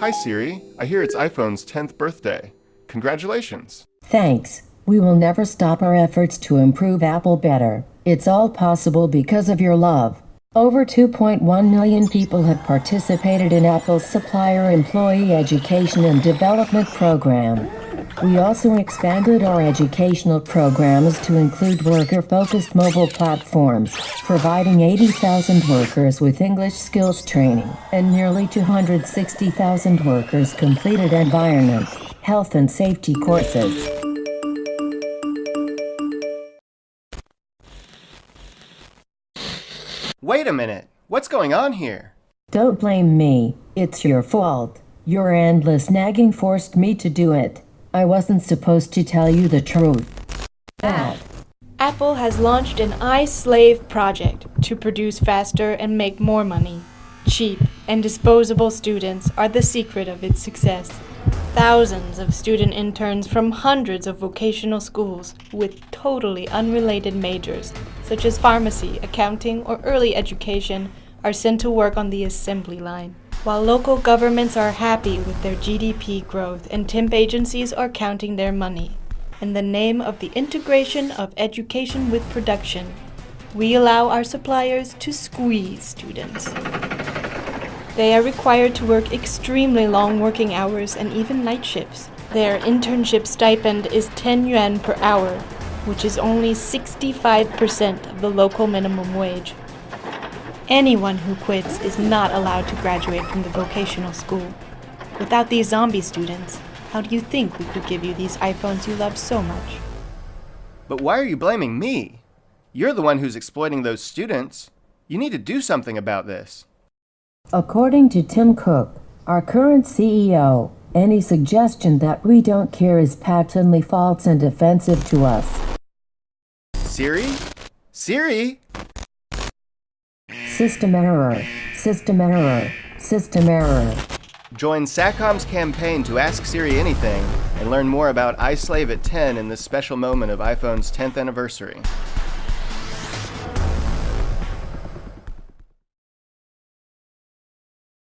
Hi Siri, I hear it's iPhone's 10th birthday. Congratulations. Thanks. We will never stop our efforts to improve Apple better. It's all possible because of your love. Over 2.1 million people have participated in Apple's Supplier Employee Education and Development Program. We also expanded our educational programs to include worker-focused mobile platforms, providing 80,000 workers with English skills training, and nearly 260,000 workers completed environment, health and safety courses. Wait a minute. What's going on here? Don't blame me. It's your fault. Your endless nagging forced me to do it. I wasn't supposed to tell you the truth. That. Apple has launched an iSlave project to produce faster and make more money. Cheap and disposable students are the secret of its success. Thousands of student interns from hundreds of vocational schools with totally unrelated majors, such as pharmacy, accounting, or early education, are sent to work on the assembly line. While local governments are happy with their GDP growth and temp agencies are counting their money. In the name of the integration of education with production, we allow our suppliers to squeeze students. They are required to work extremely long working hours and even night shifts. Their internship stipend is 10 yuan per hour, which is only 65% of the local minimum wage. Anyone who quits is not allowed to graduate from the vocational school. Without these zombie students, how do you think we could give you these iPhones you love so much? But why are you blaming me? You're the one who's exploiting those students. You need to do something about this. According to Tim Cook, our current CEO, any suggestion that we don't care is patently false and offensive to us. Siri? Siri? System error. System error. System error. Join SACOM's campaign to Ask Siri Anything and learn more about iSlave at 10 in this special moment of iPhone's 10th anniversary.